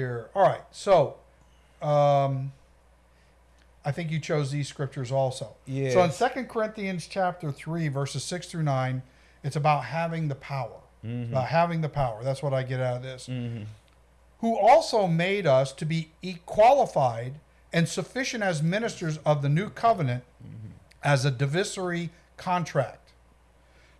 here. All right. So, um, I think you chose these scriptures also. Yeah. So in Second Corinthians chapter 3, verses 6 through 9, it's about having the power. Mm-hmm. About having the power. That's what I get out of this. Who also made us to be qualified and sufficient as ministers of the new covenant as a divisory contract.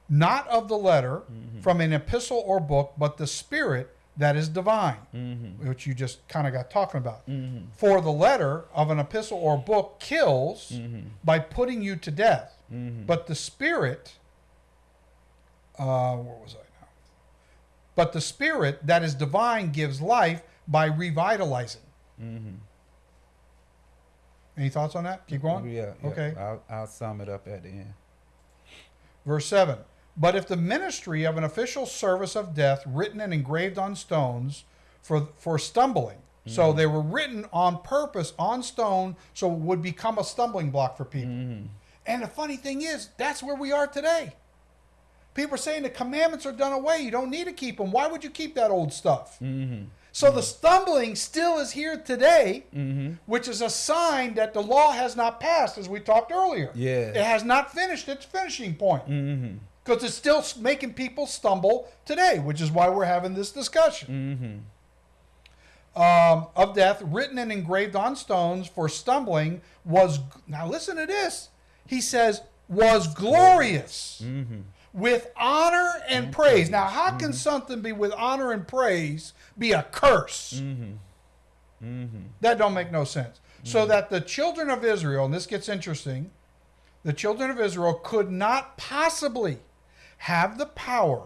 Not of the letter from an epistle or book, but the spirit that is divine, mm-hmm. which you just kind of got talking about. Mm-hmm. For the letter of an epistle or book kills mm-hmm. by putting you to death, but the spirit, uh, where was I now? But the spirit that is divine gives life by revitalizing. Any thoughts on that? Keep going. Yeah. yeah. Okay. I'll, I'll sum it up at the end. Verse 7 But if the ministry of an official service of death written and engraved on stones for, for stumbling, so mm-hmm. they were written on purpose on stone so it would become a stumbling block for people. Mm-hmm. And the funny thing is, that's where we are today. People are saying the commandments are done away. You don't need to keep them. Why would you keep that old stuff? Mm-hmm. So the stumbling still is here today, which is a sign that the law has not passed, as we talked earlier. Yes. It has not finished its finishing point. Because it's still making people stumble today, which is why we're having this discussion. Mm-hmm. Um, of death, written and engraved on stones for stumbling, was. Now listen to this. He says, was glorious mm-hmm. with honor and praise. Now, how can mm-hmm. something be with honor and praise be a curse? That don't make no sense. So that the children of Israel, and this gets interesting, the children of Israel could not possibly have the power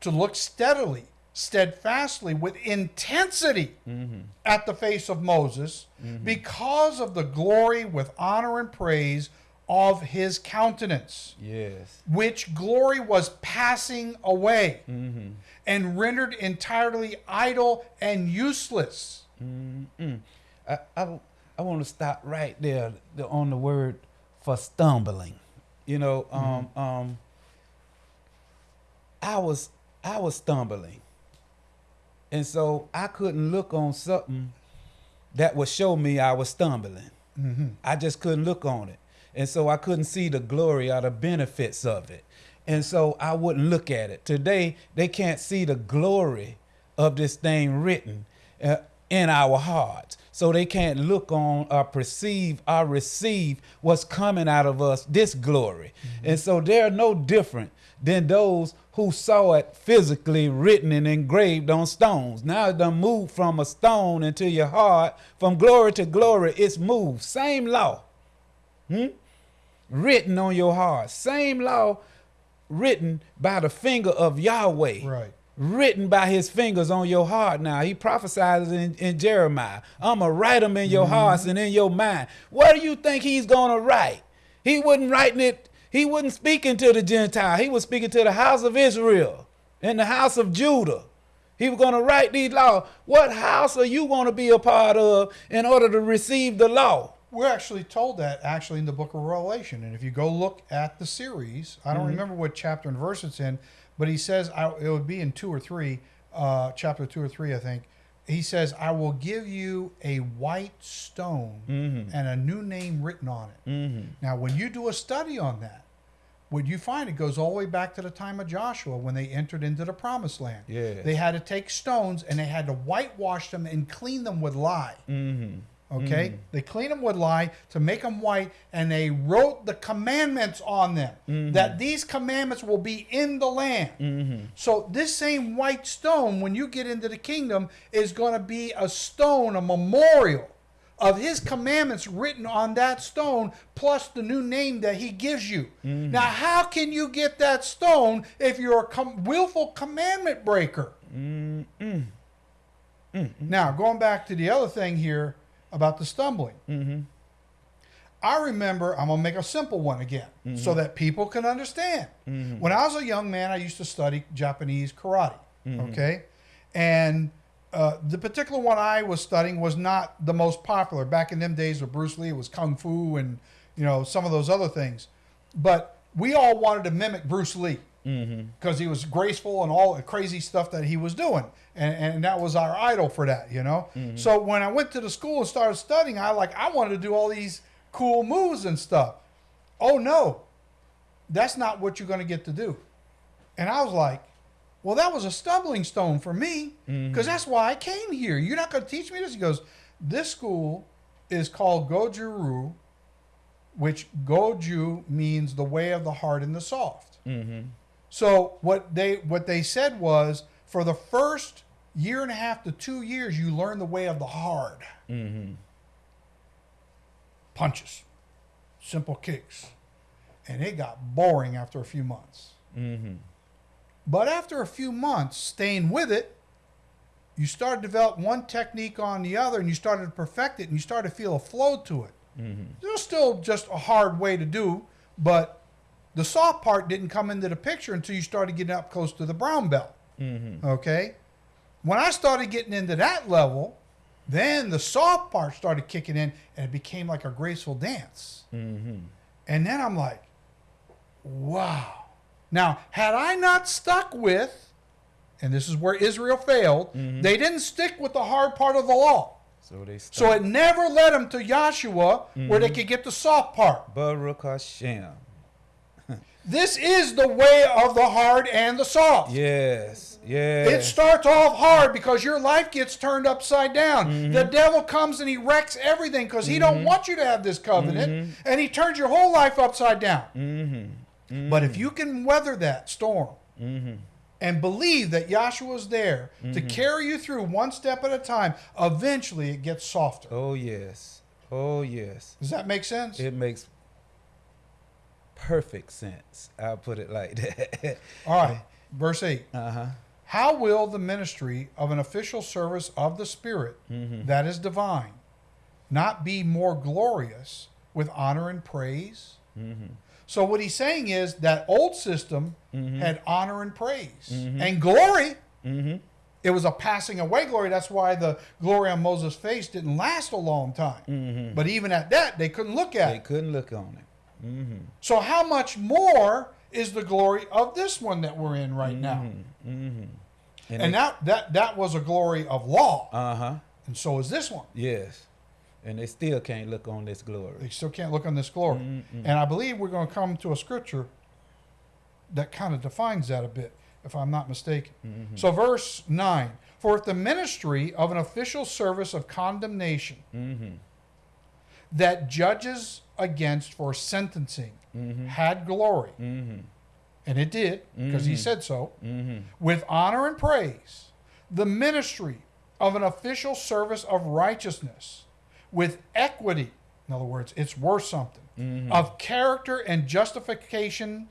to look steadily, steadfastly, with intensity mm-hmm. at the face of Moses mm-hmm. because of the glory with honor and praise of his countenance Yes. which glory was passing away mm-hmm. and rendered entirely idle and useless. I, I, I want to stop right there on the word for stumbling. You know, um, um, I was I was stumbling, and so I couldn't look on something that would show me I was stumbling. I just couldn't look on it, and so I couldn't see the glory or the benefits of it, and so I wouldn't look at it. Today they can't see the glory of this thing written uh, in our hearts. So they can't look on or perceive or receive what's coming out of us, this glory. And so they're no different than those who saw it physically written and engraved on stones. Now it done moved from a stone into your heart, from glory to glory, it's moved. Same law. Hmm? Written on your heart. Same law written by the finger of Yahweh Right. written by his fingers on your heart now. He prophesies in, in Jeremiah. I'm going to write them in your hearts and in your mind. What do you think he's going to write? He wasn't writing it, he wasn't speaking to the Gentile. He was speaking to the house of Israel and the house of Judah. He was going to write these laws. What house are you going to be a part of in order to receive the law? We're actually told that actually in the book of Revelation. And if you go look at the series, I don't remember what chapter and verse it's in, but he says I, it would be in two or three, uh, chapter two or three, I think. He says, I will give you a white stone mm-hmm. and a new name written on it. Mm-hmm. Now, when you do a study on that, what you find it goes all the way back to the time of Joshua when they entered into the promised land. Yes. They had to take stones and they had to whitewash them and clean them with lye. Mm-hmm. Okay? Mm. They cleaned them with lye to make them white, and they wrote the commandments on them mm-hmm. that these commandments will be in the land. Mm-hmm. So, this same white stone, when you get into the kingdom, is going to be a stone, a memorial of his commandments written on that stone, plus the new name that he gives you. Mm-hmm. Now, how can you get that stone if you're a com- willful commandment breaker? Now, going back to the other thing here about the stumbling. Mm-hmm. I remember, I'm going to make a simple one again mm-hmm. so that people can understand. Mm-hmm. When I was a young man, I used to study Japanese karate. Okay. And uh, the particular one I was studying was not the most popular. Back in them days with Bruce Lee, it was Kung Fu and, you know, some of those other things. But we all wanted to mimic Bruce Lee. Mm-hmm. because he was graceful and all the crazy stuff that he was doing, and, and that was our idol for that, you know. Mm-hmm. So when I went to the school and started studying, I like I wanted to do all these cool moves and stuff. Oh no, that's not what you're going to get to do. And I was like, well, that was a stumbling stone for me mm-hmm. because that's why I came here. You're not going to teach me this. He goes, this school is called Goju-Ryu, which Goju means the way of the hard and the soft. So what they what they said was for the first year and a half to two years, you learn the way of the hard. Mm-hmm. Punches, simple kicks, and it got boring after a few months. Mm-hmm. But after a few months, staying with it, you started to develop one technique on the other, and you started to perfect it, and you started to feel a flow to it. Mm-hmm. It was still just a hard way to do, but the soft part didn't come into the picture until you started getting up close to the brown belt. Mm-hmm. Okay, when I started getting into that level, then the soft part started kicking in, and it became like a graceful dance. Mm-hmm. And then I'm like, wow. Now, had I not stuck with, and this is where Israel failed, mm-hmm. they didn't stick with the hard part of the law. So they So it never led them to Joshua where they could get the soft part. Baruch Hashem. This is the way of the hard and the soft. Yes, yes. It starts off hard because your life gets turned upside down. Mm-hmm. The devil comes and he wrecks everything because he don't mm-hmm. want you to have this covenant, mm-hmm. and he turns your whole life upside down. But if you can weather that storm and believe that Yahshua's there to carry you through one step at a time, eventually it gets softer. oh yes. Oh yes. Does that make sense? It makes perfect sense. I'll put it like that. All right, verse 8. uh-huh. How will the ministry of an official service of the Spirit mm-hmm. that is divine not be more glorious with honor and praise? Mm-hmm. So, what he's saying is that old system mm-hmm. had honor and praise and glory. It was a passing away glory. That's why the glory on Moses' face didn't last a long time. But even at that, they couldn't look at They it. couldn't look on it. So, how much more is the glory of this one that we're in right now? Mm-hmm. Mm-hmm. And, And that, that that was a glory of law, uh-huh. and so is this one. Yes. And they still can't look on this glory. They still can't look on this glory. And I believe we're going to come to a scripture that kind of defines that a bit, if I'm not mistaken. Mm-hmm. So, verse 9 For if the ministry of an official service of condemnation that judges against for sentencing mm-hmm. had glory, mm-hmm. and it did, because he mm-hmm. said so, with honor and praise, the ministry of an official service of righteousness, with equity, in other words, it's worth something, of character and justification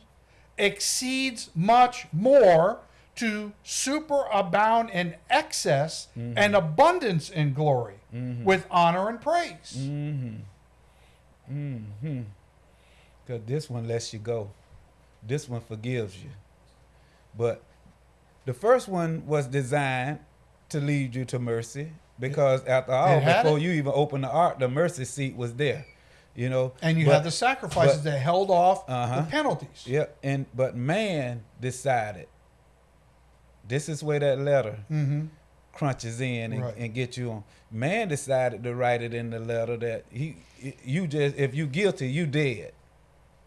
exceeds much more to superabound in excess and abundance in glory with honor and praise. Because this one lets you go. This one forgives you. But the first one was designed to lead you to mercy. Because after all, before it. you even opened the ark, the mercy seat was there. You know. And you But- had the sacrifices but- that held off Uh-huh. the penalties. Yeah, and but man decided. This is where that letter hmm crunches in and, Right. and get you on. Man decided to write it in the letter that he, you just if you guilty, you dead.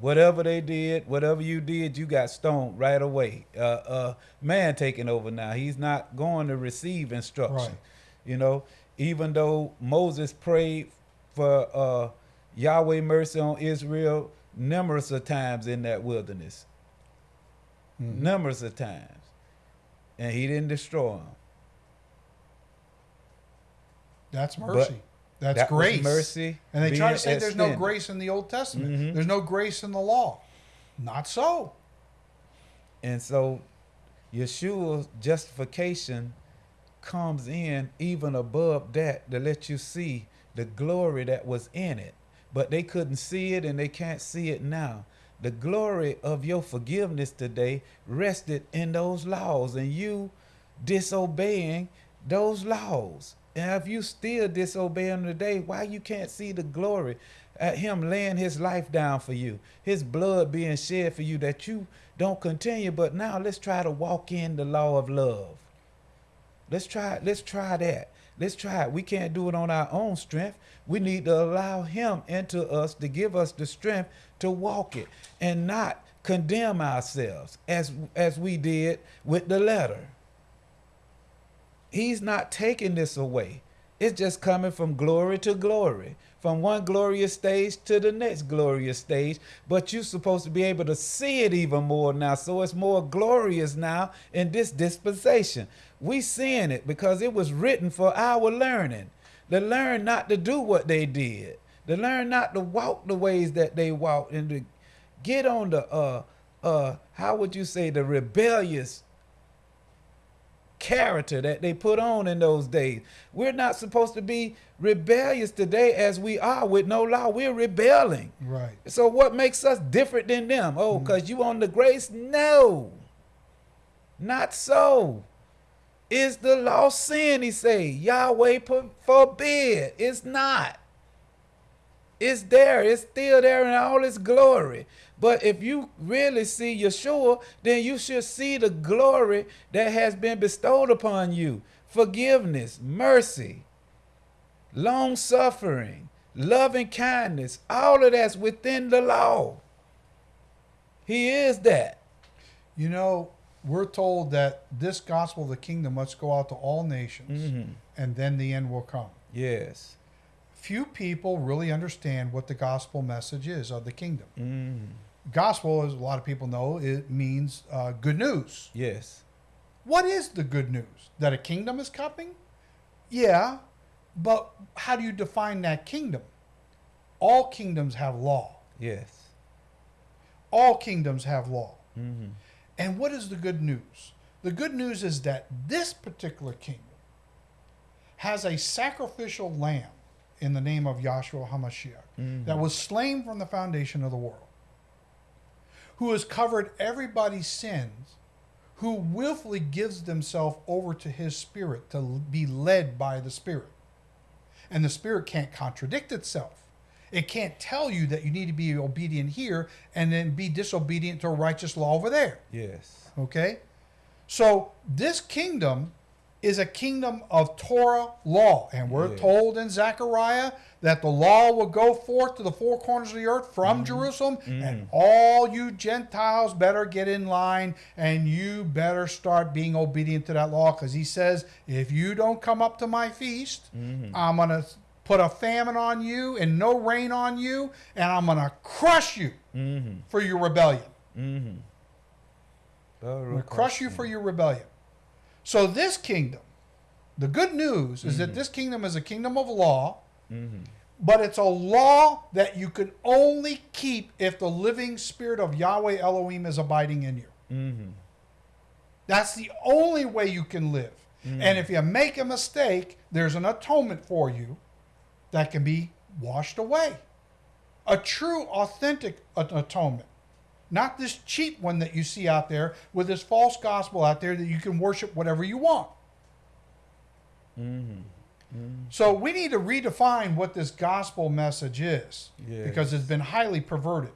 Whatever they did, whatever you did, you got stoned right away. Uh, uh, man taking over now. He's not going to receive instruction. Right. You know, even though Moses prayed for uh, Yahweh mercy on Israel numerous of times in that wilderness, Mm-hmm. numerous of times, and he didn't destroy them. That's mercy. That's that grace. mercy And they try to say there's no grace in the Old Testament. Mhm. There's no grace in the law. Not so. And so Yeshua's justification comes in even above that to let you see the glory that was in it. But they couldn't see it and they can't see it now. The glory of your forgiveness today rested in those laws and you disobeying those laws. And if you still disobey him today, why you can't see the glory at him laying his life down for you, his blood being shed for you that you don't continue. But now let's try to walk in the law of love. Let's try let's try that. Let's try it. We can't do it on our own strength. We need to allow him into us to give us the strength to walk it and not condemn ourselves as as we did with the letter. He's not taking this away. It's just coming from glory to glory, from one glorious stage to the next glorious stage. But you're supposed to be able to see it even more now. So it's more glorious now in this dispensation. We seeing it because it was written for our learning. To learn not to do what they did. To learn not to walk the ways that they walked and to get on the uh uh how would you say the rebellious character that they put on in those days. We're not supposed to be rebellious today as we are with no law. We're rebelling. Right. So what makes us different than them? Oh, because mm. you on the grace? No. Not so. Is the law sin, he say. Yahweh forbid. It's not. It's there. It's still there in all its glory. But if you really see Yeshua, then you should see the glory that has been bestowed upon you. Forgiveness, mercy, long suffering, loving kindness, all of that's within the law. He is that. You know, we're told that this gospel of the kingdom must go out to all nations mm-hmm. and then the end will come. Yes. Few people really understand what the gospel message is of the kingdom. Mm gospel, as a lot of people know, it means uh, good news. Yes. What is the good news? That a kingdom is coming? Yeah, but how do you define that kingdom? All kingdoms have law. Yes. All kingdoms have law. Mm-hmm. And what is the good news? The good news is that this particular kingdom has a sacrificial lamb in the name of Yahshua HaMashiach mm-hmm. that was slain from the foundation of the world who has covered everybody's sins, who willfully gives themselves over to his spirit to be led by the spirit. And the spirit can't contradict itself. It can't tell you that you need to be obedient here and then be disobedient to a righteous law over there. Yes. Okay? So this kingdom is a kingdom of Torah law. And we're yeah. told in Zechariah that the law will go forth to the four corners of the earth from mm. Jerusalem, mm. and all you Gentiles better get in line and you better start being obedient to that law because he says, if you don't come up to my feast, mm. I'm going to put a famine on you and no rain on you, and I'm going to crush you mm-hmm. for your rebellion. Mm-hmm. I'm going to crush you for your rebellion. So this kingdom, the good news is mm-hmm. that this kingdom is a kingdom of law, mm-hmm. but it's a law that you can only keep if the living spirit of Yahweh Elohim is abiding in you. Mm-hmm. That's the only way you can live. Mm-hmm. And if you make a mistake, there's an atonement for you that can be washed away. A true, authentic atonement. Not this cheap one that you see out there with this false gospel out there that you can worship whatever you want. Mm-hmm. Mm-hmm. So we need to redefine what this gospel message is yes. because it's been highly perverted.